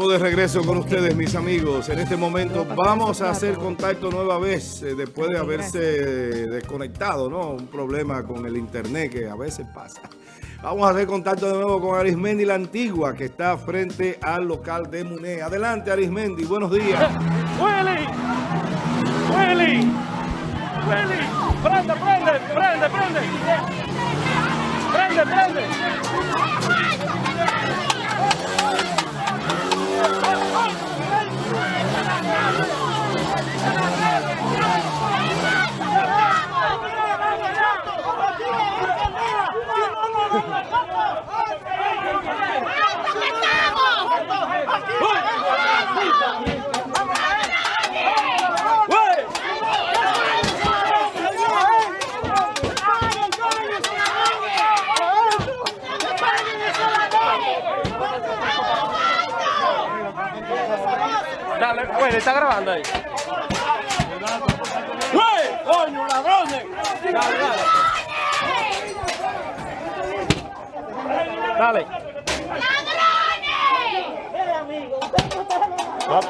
Estamos de regreso con ustedes, mis amigos. En este momento vamos a hacer contacto nueva vez eh, después de haberse desconectado, ¿no? Un problema con el internet que a veces pasa. Vamos a hacer contacto de nuevo con Arismendi la Antigua, que está frente al local de Muné. Adelante, Arismendi. Buenos días. ¡Willy! ¡Willy! ¡Willy! ¡Prende, prende, prende, prende! ¡Prende, prende! Dale, está grabando ahí. ¡Güey! ¡Coño, ladrones! Dale, dale. Dale. Va a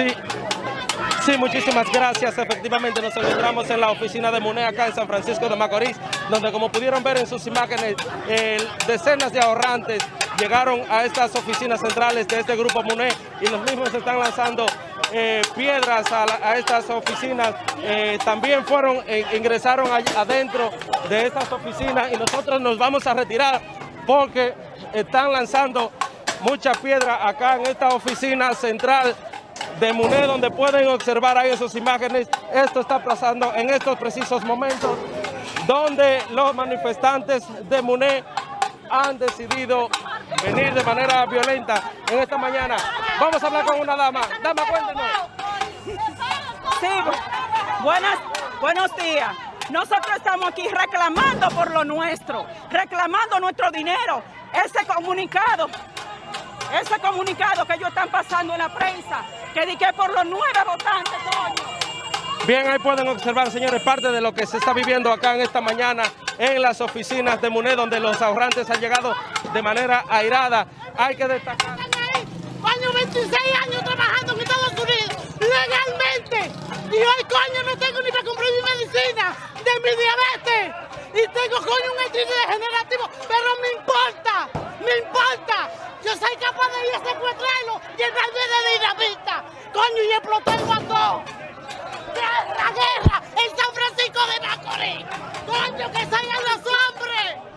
Sí, sí, muchísimas gracias. Efectivamente nos encontramos en la oficina de MUNE acá en San Francisco de Macorís, donde como pudieron ver en sus imágenes, decenas de ahorrantes llegaron a estas oficinas centrales de este grupo MUNE y los mismos están lanzando eh, piedras a, estas oficinas. Eh, también fueron, eh, ingresaron adentro de estas oficinas y nosotros nos vamos a retirar porque están lanzando mucha piedra acá en esta oficina central de MUNE, donde pueden observar ahí en sus imágenes. Esto está pasando en estos precisos momentos, donde los manifestantes de MUNE han decidido venir de manera violenta en esta mañana. Vamos a hablar con una dama. Dama, cuéntenos. Sí, bu- buenas, buenos días. Nosotros estamos aquí reclamando por lo nuestro, reclamando nuestro dinero. Ese comunicado, ese comunicado que ellos están pasando en la prensa, que di que por los nueve votantes, coño. Bien, ahí pueden observar, señores, parte de lo que se está viviendo acá en esta mañana en las oficinas de MUNE, donde los ahorrantes han llegado de manera airada. Hay que destacar. Coño, 26 años trabajando en Estados Unidos legalmente. Y hoy, coño, no tengo ni para comprar mi medicina de mi diabetes. Y tengo, coño, un estrés degenerativo. Pero me importa, me importa. Yo soy capaz de ir a secuestrarlo, llenarme de dinamita. Coño, y explotar el guatón. ¡Guerra, guerra! ¡En San Francisco de Macorís! ¡Coño, que salgan los hombres!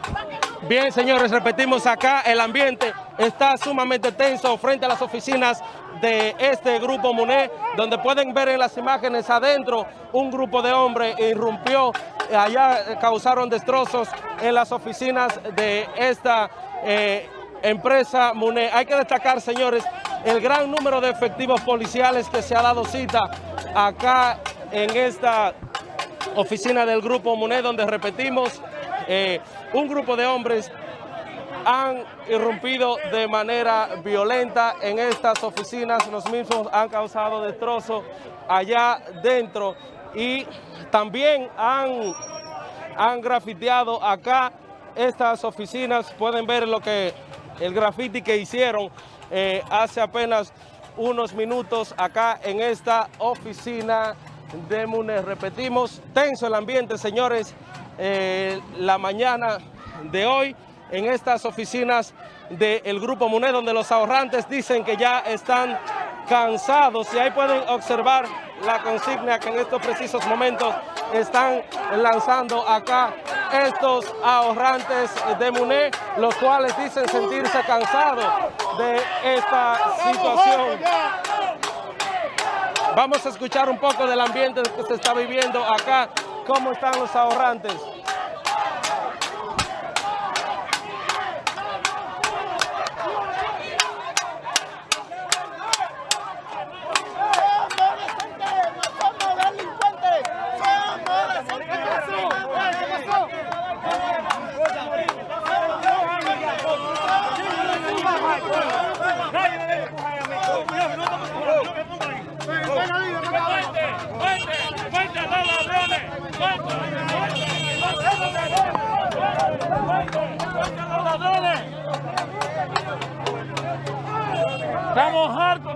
Bien, señores, repetimos acá, el ambiente está sumamente tenso frente a las oficinas de este grupo MUNE, donde pueden ver en las imágenes adentro un grupo de hombres irrumpió, allá causaron destrozos en las oficinas de esta eh, empresa MUNE. Hay que destacar, señores, el gran número de efectivos policiales que se ha dado cita acá en esta oficina del Grupo MUNE, donde repetimos, eh, un grupo de hombres han irrumpido de manera violenta en estas oficinas, los mismos han causado destrozos allá dentro y también han, han grafiteado acá estas oficinas, pueden ver lo que el grafiti que hicieron eh, hace apenas unos minutos acá en esta oficina de MUNE. Repetimos, tenso el ambiente, señores, eh, la mañana de hoy en estas oficinas del Grupo MUNE, donde los ahorrantes dicen que ya están cansados. Y ahí pueden observar la consigna que en estos precisos momentos están lanzando acá estos ahorrantes de MUNE, los cuales dicen sentirse cansados de esta situación. Vamos a escuchar un poco del ambiente que se está viviendo acá, cómo están los ahorrantes. Estamos hartos.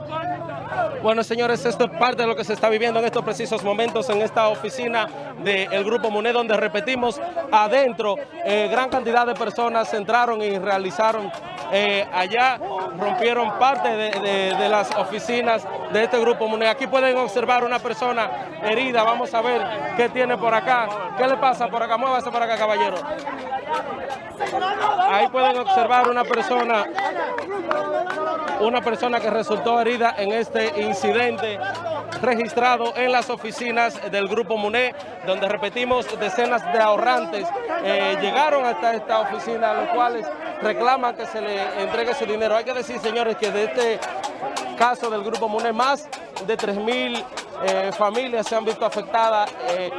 Bueno, señores, esto es parte de lo que se está viviendo en estos precisos momentos en esta oficina del Grupo MUNE, donde repetimos, adentro, eh, gran cantidad de personas entraron y realizaron eh, allá, rompieron parte de, las oficinas de este Grupo MUNE. Aquí pueden observar una persona herida, vamos a ver qué tiene por acá. ¿Qué le pasa por acá? Muévase por acá, caballero. Ahí pueden observar una persona, una persona que resultó herida en este incidente registrado en las oficinas del Grupo MUNE, donde repetimos decenas de ahorrantes eh, llegaron hasta esta oficina, los cuales reclaman que se le entregue su dinero. Hay que decir, señores, que de este caso del Grupo MUNE, más de 3 mil eh, familias se han visto afectadas eh,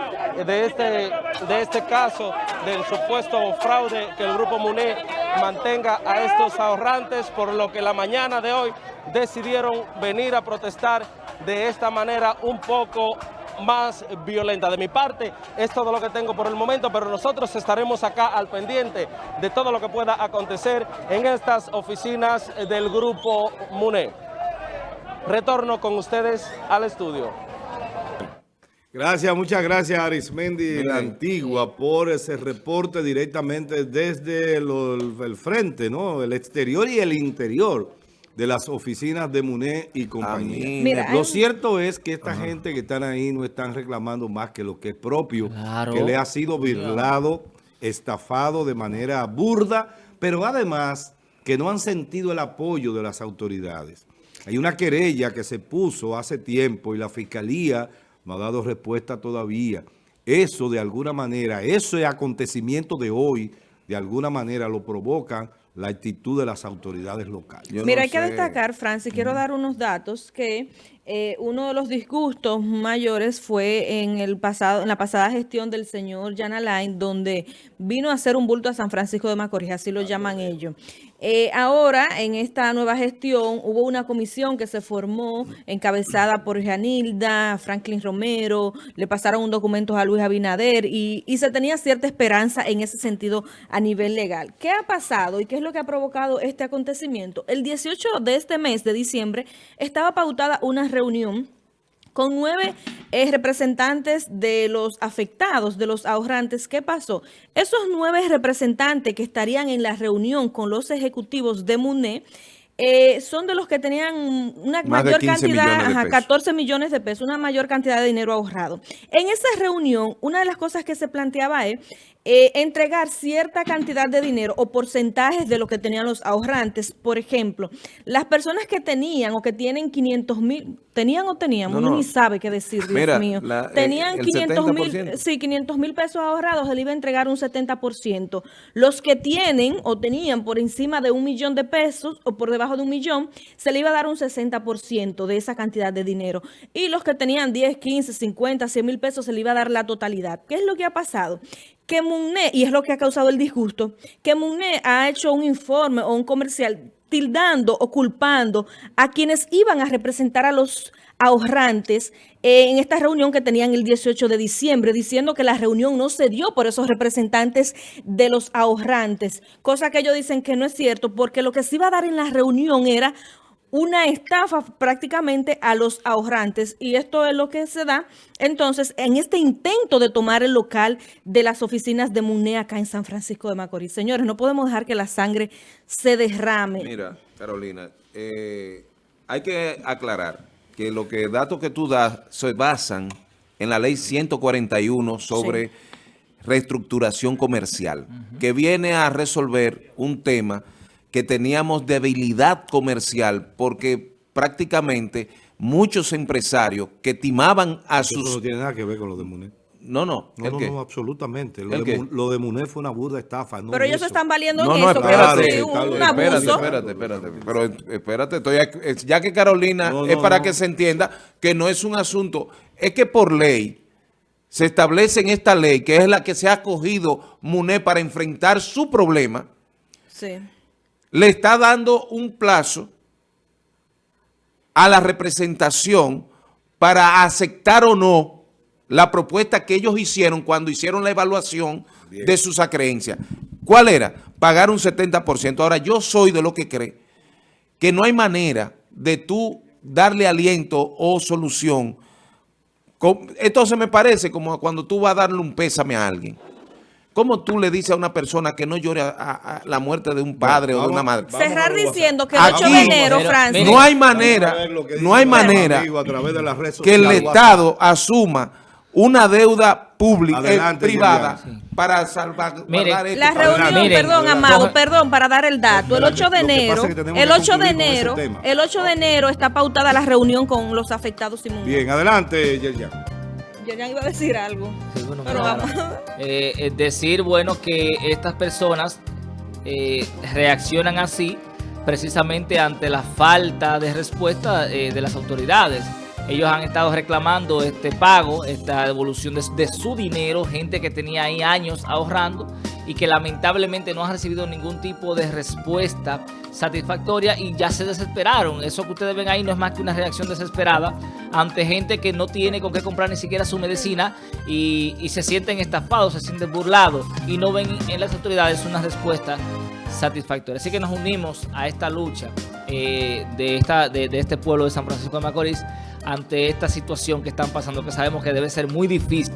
de, este, de este caso del supuesto fraude que el Grupo MUNE mantenga a estos ahorrantes, por lo que la mañana de hoy decidieron venir a protestar de esta manera un poco más violenta. De mi parte, es todo lo que tengo por el momento, pero nosotros estaremos acá al pendiente de todo lo que pueda acontecer en estas oficinas del Grupo MUNE. Retorno con ustedes al estudio. Gracias, muchas gracias Arismendi la Antigua por ese reporte directamente desde el frente, ¿no? El exterior y el interior de las oficinas de MUNE y compañía. lo cierto es que esta gente que están ahí no están reclamando más que lo que es propio, que le ha sido virlado, estafado de manera burda, pero además que no han sentido el apoyo de las autoridades. Hay una querella que se puso hace tiempo y la Fiscalía no ha dado respuesta todavía. Eso de alguna manera, ese acontecimiento de hoy, de alguna manera lo provocan la actitud de las autoridades locales. Mira, hay que destacar, Francis, quiero dar unos datos que eh, uno de los disgustos mayores fue en el pasado, en la pasada gestión del señor Jan Alain, donde vino a hacer un bulto a San Francisco de Macorís, así lo llaman ellos. Eh, ahora, en esta nueva gestión, hubo una comisión que se formó, encabezada por Janilda, Franklin Romero, le pasaron un documento a Luis Abinader y, y, se tenía cierta esperanza en ese sentido a nivel legal. ¿Qué ha pasado y qué es lo que ha provocado este acontecimiento? El 18 de este mes de diciembre estaba pautada una reunión con nueve eh, representantes de los afectados, de los ahorrantes. ¿Qué pasó? Esos nueve representantes que estarían en la reunión con los ejecutivos de MUNE eh, son de los que tenían una mayor cantidad, 14 millones de pesos, una mayor cantidad de dinero ahorrado. En esa reunión, una de las cosas que se planteaba es eh, entregar cierta cantidad de dinero o porcentajes de lo que tenían los ahorrantes. Por ejemplo, las personas que tenían o que tienen 500 mil, tenían o tenían, uno ni sabe qué decir, Dios mío. Eh, tenían 500 mil, sí, 500 mil pesos ahorrados, se le iba a entregar un 70%. Los que tienen o tenían por encima de un millón de pesos o por debajo de un millón, se le iba a dar un 60% de esa cantidad de dinero. Y los que tenían 10, 15, 50, 100 mil pesos, se le iba a dar la totalidad. ¿Qué es lo que ha pasado? Que MUNE, y es lo que ha causado el disgusto, que MUNE ha hecho un informe o un comercial tildando o culpando a quienes iban a representar a los ahorrantes en esta reunión que tenían el 18 de diciembre, diciendo que la reunión no se dio por esos representantes de los ahorrantes, cosa que ellos dicen que no es cierto, porque lo que se iba a dar en la reunión era una estafa prácticamente a los ahorrantes y esto es lo que se da entonces en este intento de tomar el local de las oficinas de MUNE acá en San Francisco de Macorís. Señores, no podemos dejar que la sangre se derrame. Mira, Carolina, eh, hay que aclarar que los que datos que tú das se basan en la ley 141 sobre reestructuración comercial, que viene a resolver un tema que teníamos debilidad comercial porque prácticamente muchos empresarios que timaban a sus... Eso no tiene nada que ver con lo de MUNE. No, no. No, no, no, absolutamente. Lo de, lo de, MUNE fue una burda estafa. pero ellos están valiendo en no, eso. Espérate, un espérate, espérate, espérate. Pero espérate, estoy ya que Carolina es para que se entienda que no es un asunto, es que por ley se establece en esta ley, que es la que se ha acogido MUNE para enfrentar su problema. Sí le está dando un plazo a la representación para aceptar o no la propuesta que ellos hicieron cuando hicieron la evaluación de sus acreencias. ¿Cuál era? Pagar un 70%. Ahora, yo soy de lo que cree que no hay manera de tú darle aliento o solución. Entonces me parece como cuando tú vas a darle un pésame a alguien. ¿Cómo tú le dices a una persona que no llore a, la muerte de un padre o de una madre? Cerrar diciendo que el 8 de enero, Francis. No hay manera, no hay manera que el Estado asuma una deuda pública, eh, privada, para salvar La reunión, perdón, Amado, perdón, para dar el dato. El 8 de enero, el 8 de enero, el 8 de enero está pautada la reunión con los afectados Bien, adelante, Yerjan. Yerjan iba a decir algo. pero vamos. Eh, es decir, bueno, que estas personas eh, reaccionan así precisamente ante la falta de respuesta de las autoridades. Ellos han estado reclamando este pago, esta devolución de, su dinero, gente que tenía ahí años ahorrando y que lamentablemente no ha recibido ningún tipo de respuesta satisfactoria y ya se desesperaron. Eso que ustedes ven ahí no es más que una reacción desesperada ante gente que no tiene con qué comprar ni siquiera su medicina y, se sienten estafados, se sienten burlados y no ven en las autoridades una respuesta satisfactoria. Así que nos unimos a esta lucha eh, de, esta, de este pueblo de San Francisco de Macorís ante esta situación que están pasando, que sabemos que debe ser muy difícil